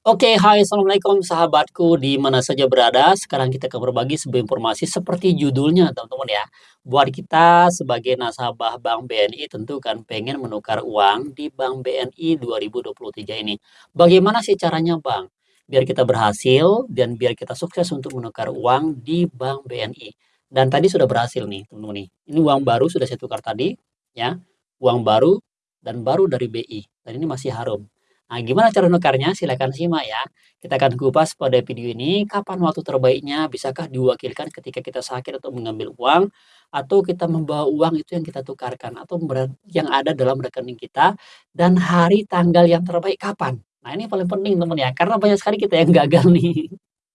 Oke, hai assalamualaikum sahabatku di mana saja berada. Sekarang kita akan berbagi sebuah informasi seperti judulnya teman-teman ya. Buat kita sebagai nasabah Bank BNI tentu kan pengen menukar uang di Bank BNI 2023 ini. Bagaimana sih caranya Bang? Biar kita berhasil dan biar kita sukses untuk menukar uang di Bank BNI. Dan tadi sudah berhasil nih teman-teman nih. Ini uang baru sudah saya tukar tadi ya. Uang baru dan baru dari BI. Dan ini masih harum. Nah, gimana cara nukarnya? Silakan simak ya. Kita akan kupas pada video ini kapan waktu terbaiknya, bisakah diwakilkan ketika kita sakit atau mengambil uang, atau kita membawa uang itu yang kita tukarkan, atau yang ada dalam rekening kita, dan hari tanggal yang terbaik kapan. Nah, ini paling penting teman ya, karena banyak sekali kita yang gagal nih.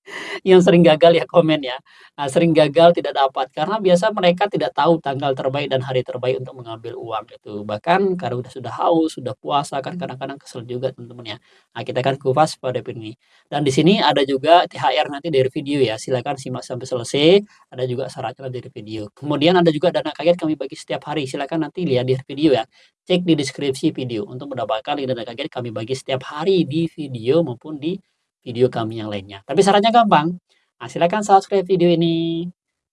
Yang sering gagal ya komen ya. Nah, sering gagal tidak dapat karena biasa mereka tidak tahu tanggal terbaik dan hari terbaik untuk mengambil uang itu. Bahkan karena udah sudah haus, sudah puasa kan kadang-kadang kesel juga teman-teman ya. Nah, kita akan kupas pada ini. Dan di sini ada juga THR nanti dari video ya. Silakan simak sampai selesai. Ada juga syaratnya dari video. Kemudian ada juga dana kaget kami bagi setiap hari. Silakan nanti lihat di video ya. Cek di deskripsi video untuk mendapatkan dana kaget kami bagi setiap hari di video maupun di video kami yang lainnya. Tapi syaratnya gampang. Nah, silakan subscribe video ini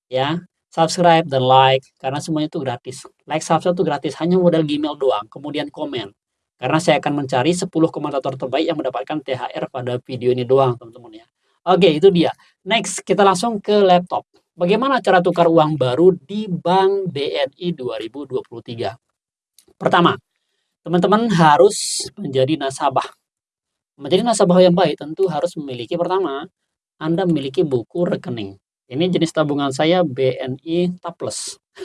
ya. Subscribe dan like karena semuanya itu gratis. Like subscribe itu gratis hanya modal Gmail doang, kemudian komen. Karena saya akan mencari 10 komentator terbaik yang mendapatkan THR pada video ini doang, teman-teman ya. Oke, itu dia. Next, kita langsung ke laptop. Bagaimana cara tukar uang baru di Bank BNI 2023? Pertama, teman-teman harus menjadi nasabah Menjadi nasabah yang baik tentu harus memiliki pertama, Anda memiliki buku rekening. Ini jenis tabungan saya BNI Taples.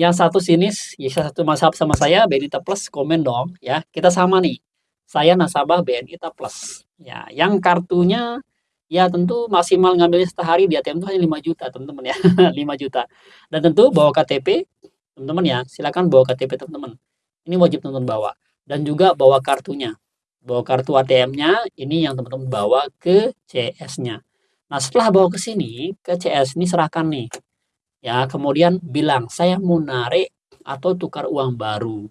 yang satu sini, ya satu nasabah sama saya BNI Taples, komen dong ya. Kita sama nih. Saya nasabah BNI Taples. Ya, yang kartunya ya tentu maksimal ngambilnya sehari di ATM itu hanya 5 juta, teman-teman ya. 5 juta. Dan tentu bawa KTP, teman-teman ya. Silakan bawa KTP teman-teman. Ini wajib teman-teman bawa. Dan juga bawa kartunya bawa kartu ATM-nya, ini yang teman-teman bawa ke CS-nya. Nah, setelah bawa ke sini, ke CS ini serahkan nih. Ya, kemudian bilang, saya mau narik atau tukar uang baru.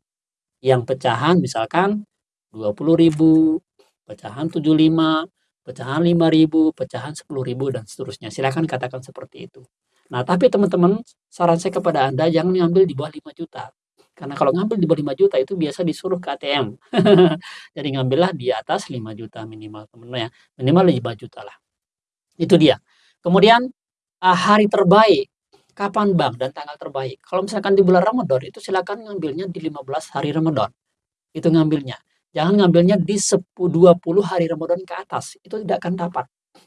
Yang pecahan misalkan 20.000, pecahan 75, pecahan 5.000, pecahan 10.000 dan seterusnya. Silakan katakan seperti itu. Nah, tapi teman-teman, saran saya kepada Anda jangan ngambil di bawah 5 juta. Karena kalau ngambil di bawah 5 juta itu biasa disuruh ke ATM. Jadi ngambillah di atas 5 juta minimal teman-teman ya. Minimal 5 juta lah. Itu dia. Kemudian uh, hari terbaik kapan Bang dan tanggal terbaik. Kalau misalkan di bulan Ramadan itu silakan ngambilnya di 15 hari Ramadan. Itu ngambilnya. Jangan ngambilnya di 10 20 hari Ramadan ke atas. Itu tidak akan dapat.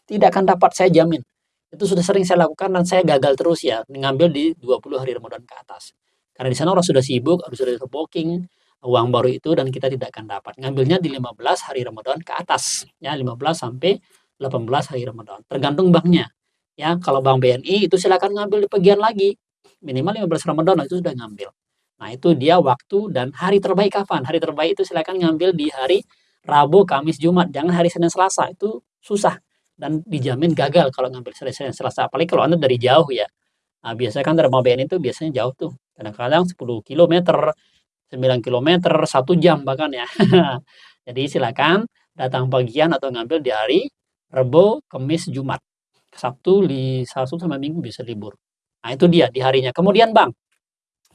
Tidak akan dapat saya jamin. Itu sudah sering saya lakukan dan saya gagal terus ya ngambil di 20 hari Ramadan ke atas. Karena di sana orang sudah sibuk, harus sudah booking uang baru itu dan kita tidak akan dapat. Ngambilnya di 15 hari Ramadan ke atas, ya 15 sampai 18 hari Ramadan. Tergantung banknya. Ya, kalau bank BNI itu silakan ngambil di bagian lagi. Minimal 15 Ramadan itu sudah ngambil. Nah, itu dia waktu dan hari terbaik kapan? Hari terbaik itu silakan ngambil di hari Rabu, Kamis, Jumat. Jangan hari Senin, Selasa. Itu susah dan dijamin gagal kalau ngambil Senin, Selasa. Apalagi kalau Anda dari jauh ya. Nah, biasanya kan dari BNI itu biasanya jauh tuh kadang-kadang 10 km 9 km satu jam bahkan ya. Jadi silakan datang pagian atau ngambil di hari Rebo, Kamis, Jumat. Sabtu di Sabtu sama Minggu bisa libur. Nah itu dia di harinya. Kemudian Bang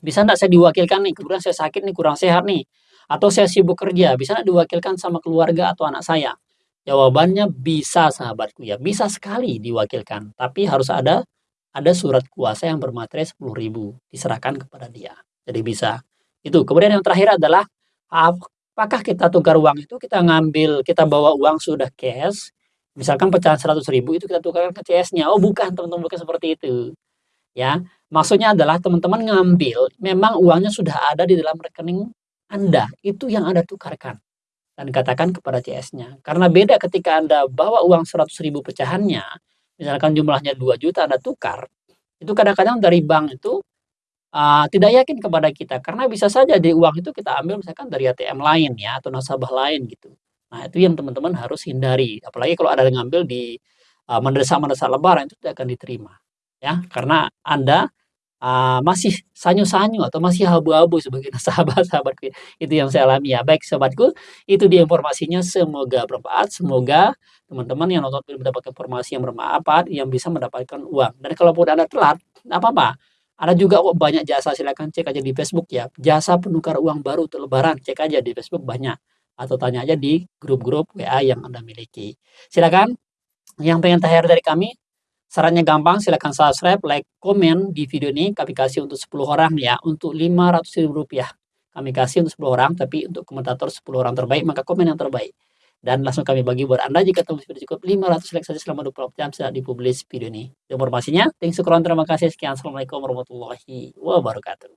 bisa enggak saya diwakilkan nih? Kemudian saya sakit nih kurang sehat nih. Atau saya sibuk kerja bisa enggak diwakilkan sama keluarga atau anak saya? Jawabannya bisa sahabatku ya. Bisa sekali diwakilkan tapi harus ada ada surat kuasa yang bermaterai 10.000 diserahkan kepada dia. Jadi bisa. Itu. Kemudian yang terakhir adalah apakah kita tukar uang itu kita ngambil, kita bawa uang sudah cash, misalkan pecahan 100.000 itu kita tukarkan ke CS-nya. Oh, bukan, teman-teman, bukan seperti itu. Ya, maksudnya adalah teman-teman ngambil memang uangnya sudah ada di dalam rekening Anda. Itu yang Anda tukarkan dan katakan kepada CS-nya. Karena beda ketika Anda bawa uang 100.000 pecahannya, misalkan jumlahnya 2 juta Anda tukar, itu kadang-kadang dari bank itu uh, tidak yakin kepada kita karena bisa saja di uang itu kita ambil misalkan dari ATM lain ya atau nasabah lain gitu. Nah, itu yang teman-teman harus hindari. Apalagi kalau ada yang ngambil di uh, mendesak-mendesak lebaran itu tidak akan diterima. Ya, karena Anda eee, masih sanyu-sanyu atau masih abu-abu sebagai sahabat-sahabatku, itu yang saya alami ya. Baik sobatku, itu dia informasinya. Semoga bermanfaat, semoga teman-teman yang nonton ini mendapat informasi yang bermanfaat, yang bisa mendapatkan uang. Dan kalaupun Anda telat, apa-apa, ada juga kok banyak jasa, silakan cek aja di Facebook ya, jasa penukar uang baru untuk lebaran, cek aja di Facebook banyak, atau tanya aja di grup-grup WA yang Anda miliki. Silakan, yang pengen THR dari kami, sarannya gampang, silakan subscribe, like, komen di video ini, kami kasih untuk 10 orang ya, untuk Rp500.000 kami kasih untuk 10 orang, tapi untuk komentator 10 orang terbaik, maka komen yang terbaik. Dan langsung kami bagi buat Anda jika teman sudah cukup 500 like saja selama 24 jam setelah dipublish video ini. Informasinya, thanks syukron, terima kasih, sekian, Assalamualaikum warahmatullahi wabarakatuh.